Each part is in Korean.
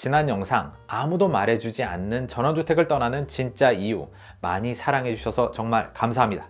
지난 영상 아무도 말해주지 않는 전원주택을 떠나는 진짜 이유 많이 사랑해주셔서 정말 감사합니다.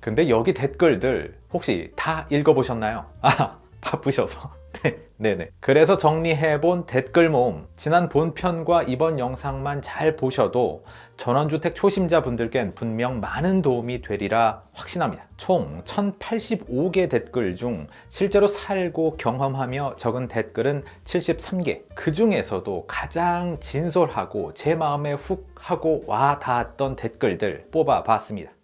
근데 여기 댓글들 혹시 다 읽어보셨나요? 아 바쁘셔서 네네 그래서 정리해본 댓글 모음 지난 본편과 이번 영상만 잘 보셔도 전원주택 초심자분들께는 분명 많은 도움이 되리라 확신합니다. 총 1085개 댓글 중 실제로 살고 경험하며 적은 댓글은 73개. 그 중에서도 가장 진솔하고 제 마음에 훅 하고 와 닿았던 댓글들 뽑아봤습니다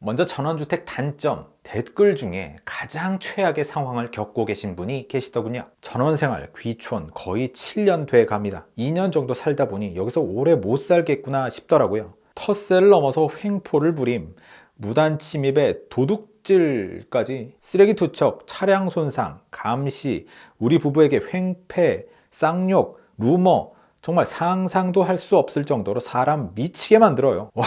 먼저 전원주택 단점 댓글 중에 가장 최악의 상황을 겪고 계신 분이 계시더군요. 전원생활 귀촌 거의 7년 돼 갑니다. 2년 정도 살다 보니 여기서 오래 못 살겠구나 싶더라고요. 텃세를 넘어서 횡포를 부림 무단 침입에 도둑질까지 쓰레기 투척 차량 손상 감시 우리 부부에게 횡패 쌍욕 루머 정말 상상도 할 수 없을 정도로 사람 미치게 만들어요. 와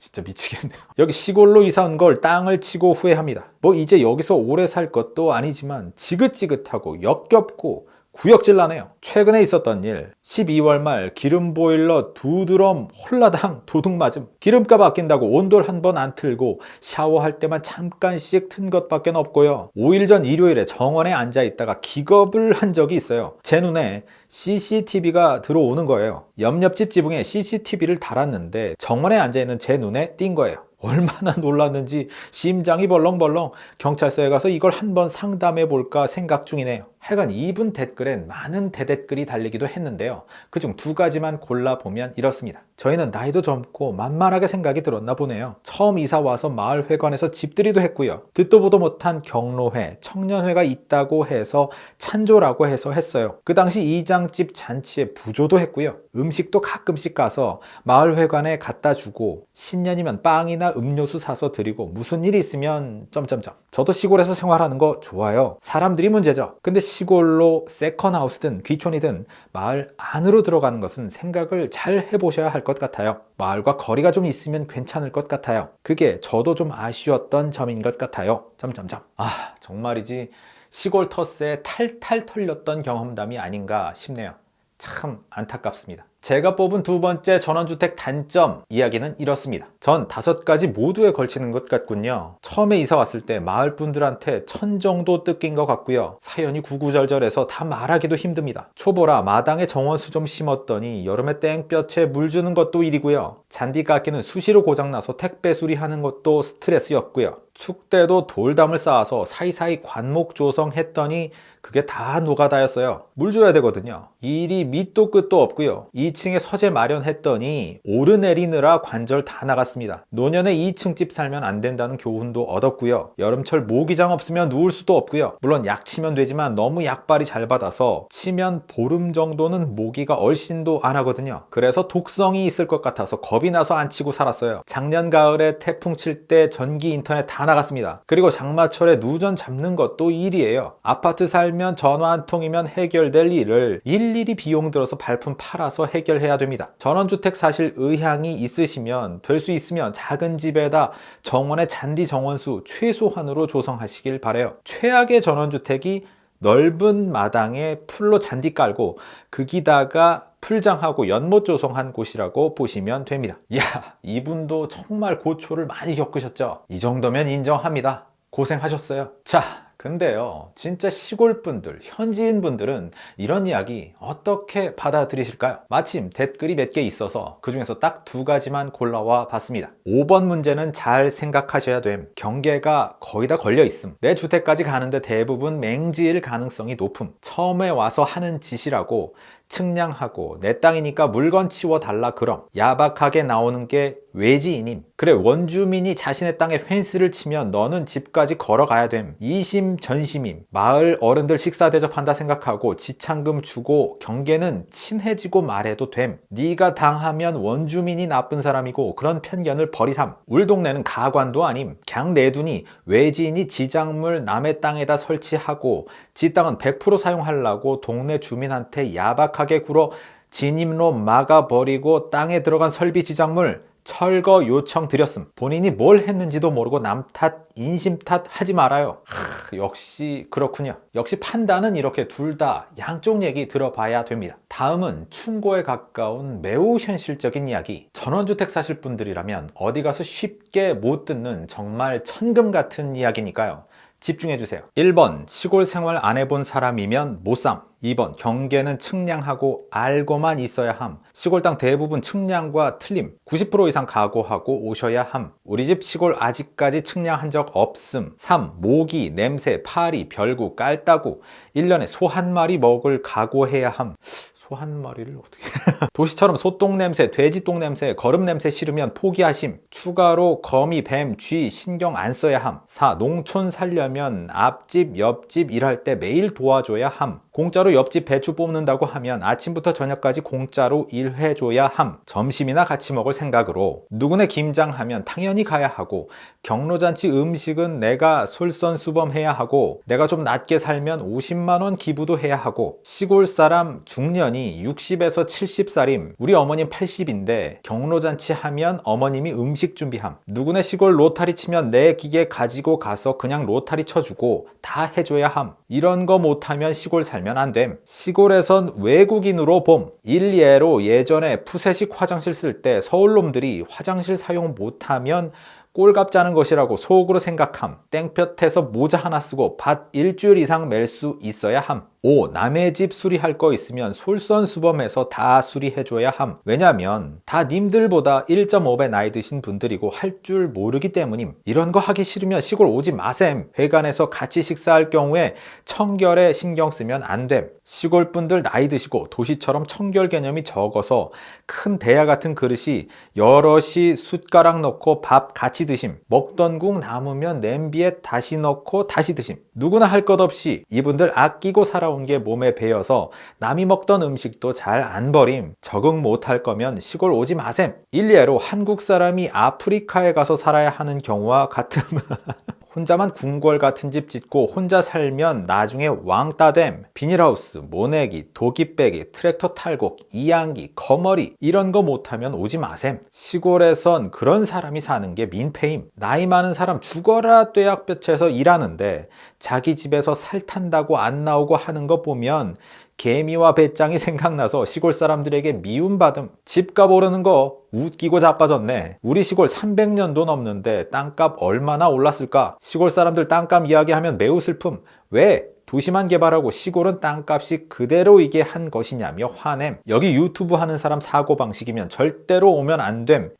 진짜 미치겠네요. 여기 시골로 이사 온 걸 땅을 치고 후회합니다. 뭐 이제 여기서 오래 살 것도 아니지만 지긋지긋하고 역겹고 구역질 나네요. 최근에 있었던 일 12월 말 기름 보일러 두 드럼 홀라당 도둑 맞음. 기름값 아낀다고 온돌 한 번 안 틀고 샤워할 때만 잠깐씩 튼 것밖에 없고요. 5일 전 일요일에 정원에 앉아 있다가 기겁을 한 적이 있어요. 제 눈에 CCTV가 들어오는 거예요. 옆옆집 지붕에 CCTV를 달았는데 정원에 앉아 있는 제 눈에 띈 거예요. 얼마나 놀랐는지 심장이 벌렁벌렁 경찰서에 가서 이걸 한번 상담해 볼까 생각 중이네요 하여간 이분 댓글엔 많은 대댓글이 달리기도 했는데요. 그중 두 가지만 골라보면 이렇습니다. 저희는 나이도 젊고 만만하게 생각이 들었나 보네요. 처음 이사 와서 마을회관에서 집들이도 했고요. 듣도 보도 못한 경로회, 청년회가 있다고 해서 찬조라고 해서 했어요. 그 당시 이장집 잔치에 부조도 했고요. 음식도 가끔씩 가서 마을회관에 갖다 주고 신년이면 빵이나 음료수 사서 드리고 무슨 일이 있으면 점점점. 저도 시골에서 생활하는 거 좋아요. 사람들이 문제죠. 근데 시골로 세컨하우스든 귀촌이든 마을 안으로 들어가는 것은 생각을 잘 해보셔야 할 것 같아요. 마을과 거리가 좀 있으면 괜찮을 것 같아요. 그게 저도 좀 아쉬웠던 점인 것 같아요. 점점점. 아 정말이지 시골 텃세에 탈탈 털렸던 경험담이 아닌가 싶네요 참 안타깝습니다. 제가 뽑은 두 번째 전원주택 단점 이야기는 이렇습니다. 전 다섯 가지 모두에 걸치는 것 같군요. 처음에 이사 왔을 때 마을 분들한테 천 정도 뜯긴 것 같고요. 사연이 구구절절해서 다 말하기도 힘듭니다. 초보라 마당에 정원수 좀 심었더니 여름에 땡볕에 물 주는 것도 일이고요. 잔디 깎이는 수시로 고장나서 택배 수리하는 것도 스트레스였고요. 축 때도 돌담을 쌓아서 사이사이 관목 조성했더니 그게 다 노가다였어요. 물 줘야 되거든요. 일이 밑도 끝도 없고요. 2층에 서재 마련했더니 오르내리느라 관절 다 나갔습니다. 노년에 2층 집 살면 안 된다는 교훈도 얻었고요. 여름철 모기장 없으면 누울 수도 없고요. 물론 약 치면 되지만 너무 약발이 잘 받아서 치면 보름 정도는 모기가 얼씬도 안 하거든요. 그래서 독성이 있을 것 같아서 겁이 나서 안 치고 살았어요. 작년 가을에 태풍 칠 때 전기 인터넷 다 나갔습니다. 그리고 장마철에 누전 잡는 것도 일이에요. 아파트 살면 전화 한 통이면 해결될 일을 일일이 비용 들어서 발품 팔아서 해결해야 됩니다. 전원주택 사실 의향이 있으시면 될 수 있으면 작은 집에다 정원의 잔디 정원수 최소한으로 조성하시길 바래요. 최악의 전원주택이 넓은 마당에 풀로 잔디 깔고 거기다가 풀장하고 연못 조성한 곳이라고 보시면 됩니다. 이야 이분도 정말 고초를 많이 겪으셨죠? 이 정도면 인정합니다. 고생하셨어요. 자 근데요 진짜 시골분들 현지인분들은 이런 이야기 어떻게 받아들이실까요? 마침 댓글이 몇 개 있어서 그 중에서 딱 두 가지만 골라와 봤습니다. 5번 문제는 잘 생각하셔야 됨. 경계가 거의 다 걸려 있음. 내 주택까지 가는데 대부분 맹지일 가능성이 높음. 처음에 와서 하는 짓이라고 측량하고 내 땅이니까 물건 치워달라 그럼. 야박하게 나오는 게 외지인임 그래 원주민이 자신의 땅에 펜스를 치면 너는 집까지 걸어가야 됨. 이심전심임. 마을 어른들 식사 대접한다 생각하고 지창금 주고 경계는 친해지고 말해도 됨. 네가 당하면 원주민이 나쁜 사람이고 그런 편견을 버리삼. 울 동네는 가관도 아님. 갱 내두니 외지인이 지작물 남의 땅에다 설치하고 지 땅은 100% 사용하려고 동네 주민한테 야박하게 굴어 진입로 막아버리고 땅에 들어간 설비 지작물 철거 요청 드렸음 본인이 뭘 했는지도 모르고 남 탓, 인심 탓 하지 말아요 하, 역시 그렇군요 역시 판단은 이렇게 둘 다 양쪽 얘기 들어봐야 됩니다 다음은 충고에 가까운 매우 현실적인 이야기. 전원주택 사실 분들이라면 어디 가서 쉽게 못 듣는 정말 천금 같은 이야기니까요. 집중해주세요. 1번 시골 생활 안 해본 사람이면 못삼 2번 경계는 측량하고 알고만 있어야 함. 시골 땅 대부분 측량과 틀림 90% 이상 각오하고 오셔야 함. 우리 집 시골 아직까지 측량한 적 없음. 3. 모기, 냄새, 파리, 별구, 깔따구. 1년에 소 한 마리 먹을 각오해야 함. 소 한 마리를 어떻게 도시처럼 소똥 냄새, 돼지똥 냄새, 거름 냄새 싫으면 포기하심. 추가로 거미, 뱀, 쥐 신경 안 써야 함. 4. 농촌 살려면 앞집, 옆집 일할 때 매일 도와줘야 함. 공짜로 옆집 배추 뽑는다고 하면 아침부터 저녁까지 공짜로 일해줘야 함. 점심이나 같이 먹을 생각으로. 누구네 김장 하면 당연히 가야 하고 경로잔치 음식은 내가 솔선수범해야 하고 내가 좀 낮게 살면 50만원 기부도 해야 하고 시골 사람 중년이 60에서 70 살임 우리 어머님 80인데 경로잔치 하면 어머님이 음식 준비함 누구네 시골 로타리 치면 내 기계 가지고 가서 그냥 로타리 쳐주고 다 해줘야 함 이런 거 못하면 시골 살면 안 됨. 시골에선 외국인으로 봄. 일예로 예전에 푸세식 화장실 쓸 때 서울놈들이 화장실 사용 못하면 꼴값 짜는 것이라고 속으로 생각함. 땡볕에서 모자 하나 쓰고 밭 일주일 이상 멜 수 있어야 함. 5. 남의 집 수리할 거 있으면 솔선수범해서 다 수리해줘야 함. 왜냐면 다 님들보다 1.5배 나이 드신 분들이고 할 줄 모르기 때문임. 이런 거 하기 싫으면 시골 오지 마셈. 회관에서 같이 식사할 경우에 청결에 신경 쓰면 안 됨. 시골 분들 나이 드시고 도시처럼 청결 개념이 적어서 큰 대야 같은 그릇이 여럿이 숟가락 넣고 밥 같이 드심. 먹던 국 남으면 냄비에 다시 넣고 다시 드심. 누구나 할 것 없이 이분들 아끼고 살아 온 게 몸에 배어서 남이 먹던 음식도 잘 안 버림. 적응 못할 거면 시골 오지 마셈. 일례로 한국 사람이 아프리카에 가서 살아야 하는 경우와 같음. 혼자만 궁궐 같은 집 짓고 혼자 살면 나중에 왕따됨. 비닐하우스, 모내기, 도끼빼기, 트랙터 탈곡, 이양기, 거머리 이런 거 못하면 오지 마셈. 시골에선 그런 사람이 사는 게 민폐임. 나이 많은 사람 죽어라 떼약볕에서 일하는데 자기 집에서 살 탄다고 안 나오고 하는 거 보면 개미와 배짱이 생각나서 시골 사람들에게 미움받음 집값 오르는 거 웃기고 자빠졌네. 우리 시골 300년도 넘는데 땅값 얼마나 올랐을까? 시골 사람들 땅값 이야기하면 매우 슬픔. 왜? 도시만 개발하고 시골은 땅값이 그대로 이게 한 것이냐며 화냄. 여기 유튜브 하는 사람 사고방식이면 절대로 오면 안됨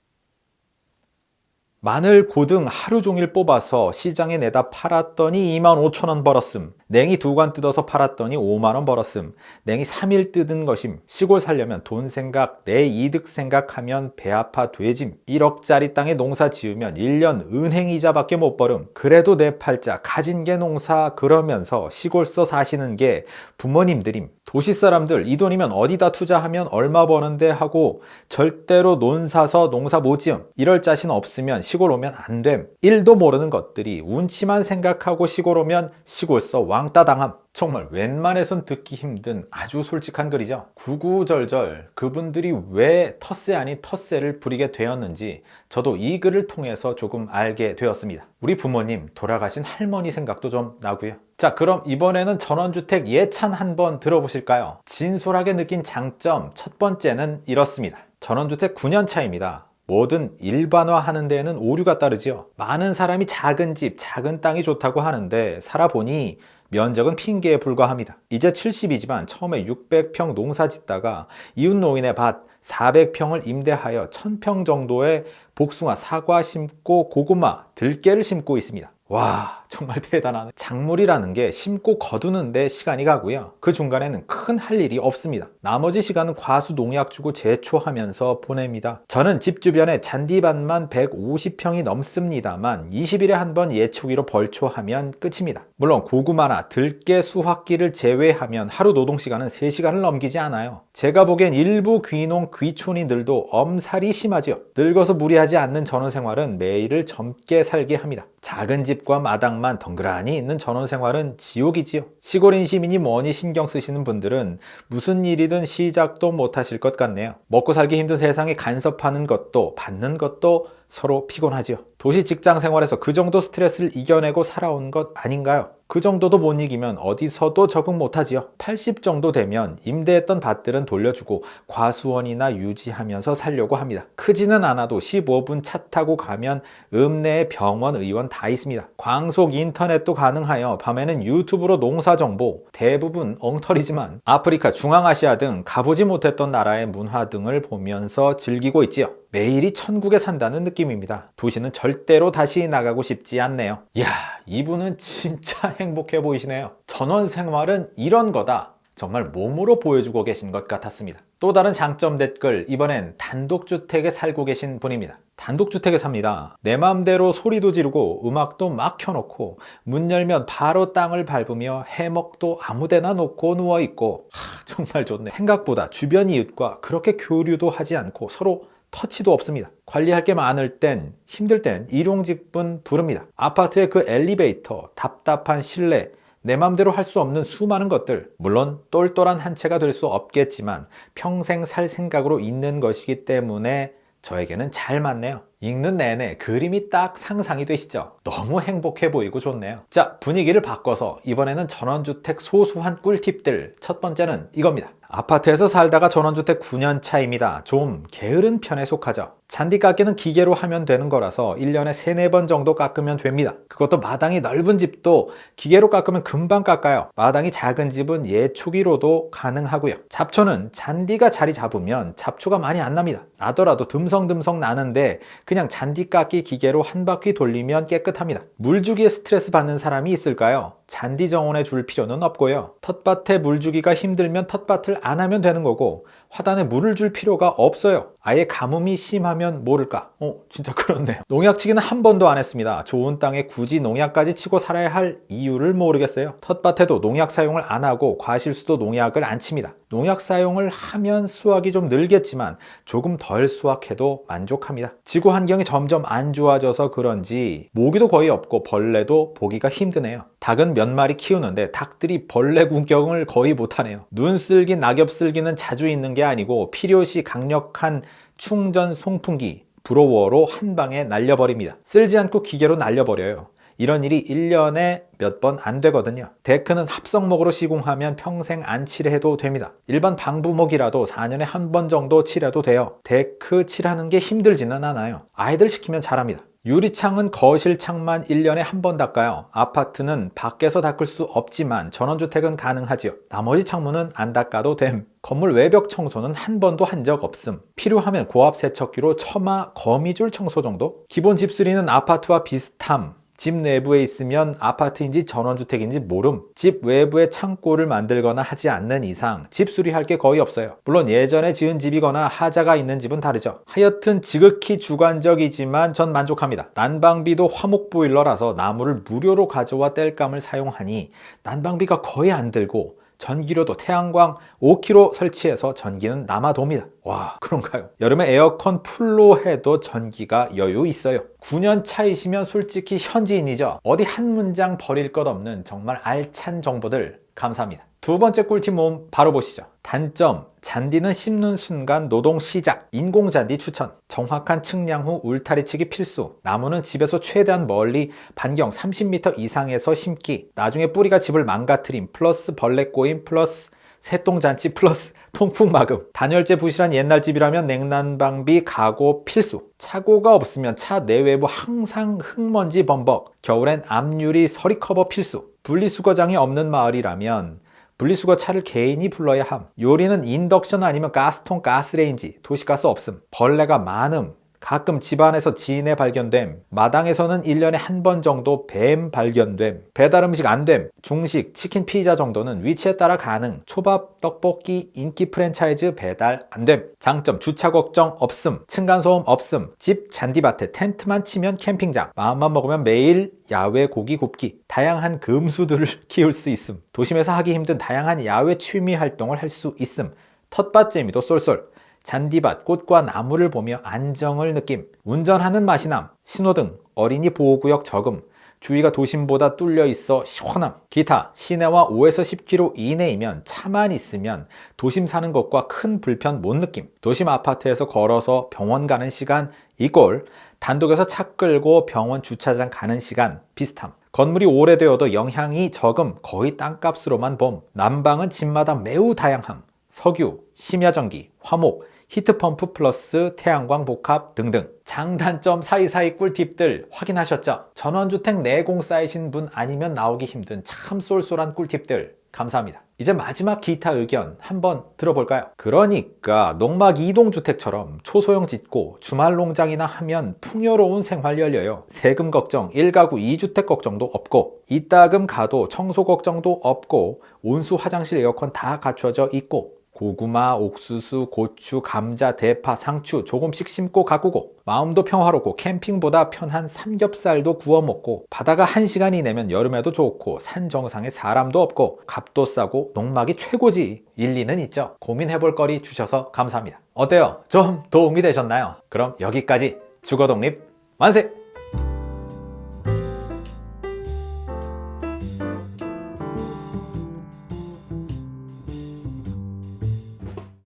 마늘, 고등 하루 종일 뽑아서 시장에 내다 팔았더니 25,000원 벌었음. 냉이 두 관 뜯어서 팔았더니 5만원 벌었음. 냉이 3일 뜯은 것임. 시골 살려면 돈 생각, 내 이득 생각하면 배 아파 돼짐. 1억짜리 땅에 농사 지으면 1년 은행 이자밖에 못 벌음. 그래도 내 팔자 가진 게 농사 그러면서 시골서 사시는 게 부모님들임. 도시 사람들 이 돈이면 어디다 투자하면 얼마 버는데 하고 절대로 논 사서 농사 못 지음. 이럴 자신 없으면 시골 오면 안 됨. 1도 모르는 것들이 운치만 생각하고 시골 오면 시골서 왕따 당함. 정말 웬만해선 듣기 힘든 아주 솔직한 글이죠. 구구절절 그분들이 왜 텃세 아닌 텃세를 부리게 되었는지 저도 이 글을 통해서 조금 알게 되었습니다. 우리 부모님, 돌아가신 할머니 생각도 좀 나고요. 자 그럼 이번에는 전원주택 예찬 한번 들어보실까요? 진솔하게 느낀 장점 첫 번째는 이렇습니다. 전원주택 9년 차입니다. 뭐든 일반화하는 데에는 오류가 따르지요. 많은 사람이 작은 집, 작은 땅이 좋다고 하는데 살아보니 면적은 핑계에 불과합니다. 이제 70이지만 처음에 600평 농사 짓다가 이웃 노인의 밭 400평을 임대하여 1000평 정도의 복숭아, 사과 심고 고구마, 들깨를 심고 있습니다. 와 정말 대단하네. 작물이라는 게 심고 거두는데 시간이 가고요. 그 중간에는 큰 할 일이 없습니다. 나머지 시간은 과수 농약 주고 제초하면서 보냅니다. 저는 집 주변에 잔디밭만 150평이 넘습니다만 20일에 한 번 예초기로 벌초하면 끝입니다. 물론 고구마나 들깨 수확기를 제외하면 하루 노동시간은 3시간을 넘기지 않아요. 제가 보기엔 일부 귀농 귀촌이들도 엄살이 심하지요. 늙어서 무리하지 않는 전원 생활은 매일을 젊게 살게 합니다. 작은 집과 마당 만 덩그라니 있는 전원 생활은 지옥이지요. 시골인 시민이 뭐니 신경 쓰시는 분들은 무슨 일이든 시작도 못하실 것 같네요. 먹고 살기 힘든 세상에 간섭하는 것도 받는 것도 서로 피곤하지요. 도시 직장 생활에서 그 정도 스트레스를 이겨내고 살아온 것 아닌가요? 그 정도도 못 이기면 어디서도 적응 못하지요. 80 정도 되면 임대했던 밭들은 돌려주고 과수원이나 유지하면서 살려고 합니다. 크지는 않아도 15분 차 타고 가면 읍내에 병원, 의원 다 있습니다. 광속 인터넷도 가능하여 밤에는 유튜브로 농사 정보, 대부분 엉터리지만 아프리카, 중앙아시아 등 가보지 못했던 나라의 문화 등을 보면서 즐기고 있지요. 매일이 천국에 산다는 느낌입니다. 도시는 절대로 다시 나가고 싶지 않네요. 이야, 이분은 진짜 행복해 보이시네요. 전원 생활은 이런 거다. 정말 몸으로 보여주고 계신 것 같았습니다. 또 다른 장점 댓글, 이번엔 단독주택에 살고 계신 분입니다. 단독주택에 삽니다. 내 맘대로 소리도 지르고 음악도 막 켜놓고 문 열면 바로 땅을 밟으며 해먹도 아무데나 놓고 누워있고 하, 정말 좋네. 생각보다 주변 이웃과 그렇게 교류도 하지 않고 서로 터치도 없습니다. 관리할 게 많을 땐 힘들 땐 일용직분 부릅니다. 아파트의 그 엘리베이터, 답답한 실내, 내 맘대로 할 수 없는 수많은 것들 물론 똘똘한 한 채가 될 수 없겠지만 평생 살 생각으로 있는 것이기 때문에 저에게는 잘 맞네요. 읽는 내내 그림이 딱 상상이 되시죠? 너무 행복해 보이고 좋네요. 자, 분위기를 바꿔서 이번에는 전원주택 소소한 꿀팁들 첫 번째는 이겁니다. 아파트에서 살다가 전원주택 9년 차입니다. 좀 게으른 편에 속하죠. 잔디 깎기는 기계로 하면 되는 거라서 1년에 3, 4번 정도 깎으면 됩니다. 그것도 마당이 넓은 집도 기계로 깎으면 금방 깎아요. 마당이 작은 집은 예초기로도 가능하고요. 잡초는 잔디가 자리 잡으면 잡초가 많이 안 납니다. 나더라도 듬성듬성 나는데 그냥 잔디 깎기 기계로 한 바퀴 돌리면 깨끗합니다. 물 주기에 스트레스 받는 사람이 있을까요? 잔디 정원에 줄 필요는 없고요. 텃밭에 물 주기가 힘들면 텃밭을 안 하면 되는 거고 화단에 물을 줄 필요가 없어요. 아예 가뭄이 심하면 모를까? 어, 진짜 그렇네요. 농약 치기는 한 번도 안 했습니다. 좋은 땅에 굳이 농약까지 치고 살아야 할 이유를 모르겠어요. 텃밭에도 농약 사용을 안 하고 과실수도 농약을 안 칩니다. 농약 사용을 하면 수확이 좀 늘겠지만 조금 덜 수확해도 만족합니다. 지구 환경이 점점 안 좋아져서 그런지 모기도 거의 없고 벌레도 보기가 힘드네요. 닭은 몇 마리 키우는데 닭들이 벌레 구경을 거의 못하네요. 눈 쓸기, 낙엽 쓸기는 자주 있는 게 아니고 필요시 강력한 충전 송풍기, blower로 한 방에 날려버립니다. 쓸지 않고 기계로 날려버려요. 이런 일이 1년에 몇 번 안 되거든요. 데크는 합성목으로 시공하면 평생 안 칠해도 됩니다. 일반 방부목이라도 4년에 한 번 정도 칠해도 돼요. 데크 칠하는 게 힘들지는 않아요. 아이들 시키면 잘합니다. 유리창은 거실 창만 1년에 한 번 닦아요. 아파트는 밖에서 닦을 수 없지만 전원주택은 가능하지요. 나머지 창문은 안 닦아도 됨. 건물 외벽 청소는 한 번도 한 적 없음. 필요하면 고압 세척기로 처마 거미줄 청소 정도? 기본 집수리는 아파트와 비슷함. 집 내부에 있으면 아파트인지 전원주택인지 모름 집 외부에 창고를 만들거나 하지 않는 이상 집 수리할 게 거의 없어요. 물론 예전에 지은 집이거나 하자가 있는 집은 다르죠. 하여튼 지극히 주관적이지만 전 만족합니다. 난방비도 화목 보일러라서 나무를 무료로 가져와 뗄감을 사용하니 난방비가 거의 안 들고 전기료도 태양광 5kg 설치해서 전기는 남아 돕니다. 와 그런가요? 여름에 에어컨 full로 해도 전기가 여유 있어요. 9년 차이시면 솔직히 현지인이죠. 어디 한 문장 버릴 것 없는 정말 알찬 정보들 감사합니다. 두 번째 꿀팁 모음 바로 보시죠. 단점, 잔디는 심는 순간 노동 시작, 인공잔디 추천, 정확한 측량 후 울타리 치기 필수, 나무는 집에서 최대한 멀리 반경 30m 이상에서 심기, 나중에 뿌리가 집을 망가뜨림, 플러스 벌레 꼬임, 플러스 새똥잔치, 플러스 통풍 막음, 단열재 부실한 옛날 집이라면 냉난방비 각오 필수, 차고가 없으면 차 내외부 항상 흙먼지 범벅, 겨울엔 앞유리 서리 커버 필수, 분리수거장이 없는 마을이라면 분리수거 차를 개인이 불러야 함. 요리는 인덕션 아니면 가스통 가스레인지, 도시가스 없음. 벌레가 많음. 가끔 집안에서 지네 발견됨 마당에서는 1년에 한 번 정도 뱀 발견됨 배달 음식 안됨 중식, 치킨, 피자 정도는 위치에 따라 가능 초밥, 떡볶이, 인기 프랜차이즈 배달 안됨. 장점 주차 걱정 없음 층간소음 없음. 집 잔디밭에 텐트만 치면 캠핑장 마음만 먹으면 매일 야외 고기 굽기 다양한 금수들을 키울 수 있음. 도심에서 하기 힘든 다양한 야외 취미 활동을 할 수 있음. 텃밭 재미도 쏠쏠 잔디밭, 꽃과 나무를 보며 안정을 느낌, 운전하는 맛이 남, 신호등, 어린이 보호구역 적음, 주위가 도심보다 뚫려 있어 시원함. 기타 시내와 5에서 10km 이내이면 차만 있으면 도심 사는 것과 큰 불편 못 느낌. 도심 아파트에서 걸어서 병원 가는 시간 equal 단독에서 차 끌고 병원 주차장 가는 시간 비슷함. 건물이 오래되어도 영향이 적음 거의 땅값으로만 봄. 난방은 집마다 매우 다양함. 석유, 심야전기, 화목, 히트펌프 플러스 태양광 복합 등등 장단점 사이사이 꿀팁들 확인하셨죠? 전원주택 내공 쌓이신 분 아니면 나오기 힘든 참 쏠쏠한 꿀팁들 감사합니다. 이제 마지막 기타 의견 한번 들어볼까요? 그러니까 농막 이동주택처럼 초소형 짓고 주말 농장이나 하면 풍요로운 생활 열려요. 세금 걱정, 1가구 2주택 걱정도 없고 이따금 가도 청소 걱정도 없고 온수 화장실 에어컨 다 갖춰져 있고 고구마, 옥수수, 고추, 감자, 대파, 상추 조금씩 심고 가꾸고 마음도 평화롭고 캠핑보다 편한 삼겹살도 구워 먹고 바다가 1시간 이 내면 여름에도 좋고 산 정상에 사람도 없고 값도 싸고 농막이 최고지 일리는 있죠 고민해볼 거리 주셔서 감사합니다 어때요? 좀 도움이 되셨나요? 그럼 여기까지 주거독립 만세!